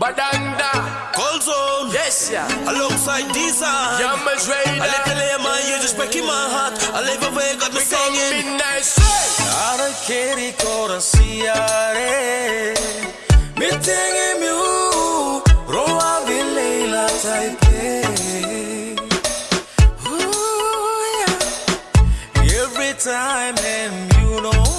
Badanda. Cold zone. Yes, yeah. Alongside Design. A Raider. little man, you just breaking my heart. I live away, got me singing. midnight. Ara keri kora siare. Mi tengi miu. Roa vilela taipei. Ooh, yeah. Every time and you know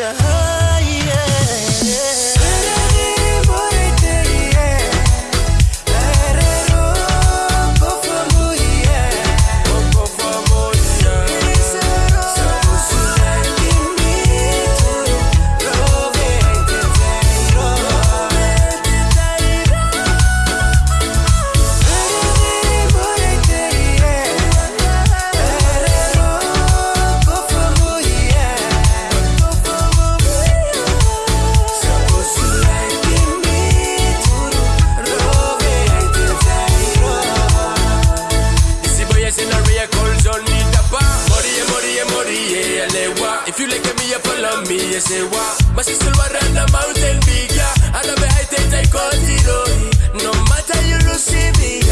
Shahaya me, you say what? My sister was on the mountain big, yeah. I love it, I take, I call zero. No matter you receive me.